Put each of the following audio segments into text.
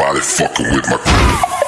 nobody fucking with my crew.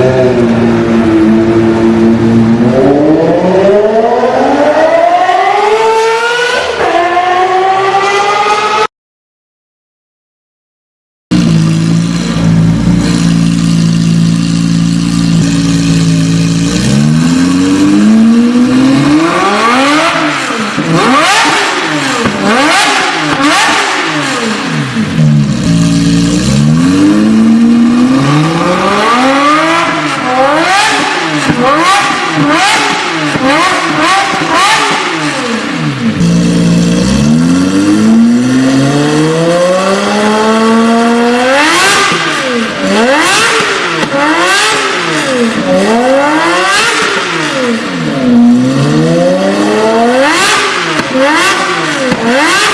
Amen. Yeah.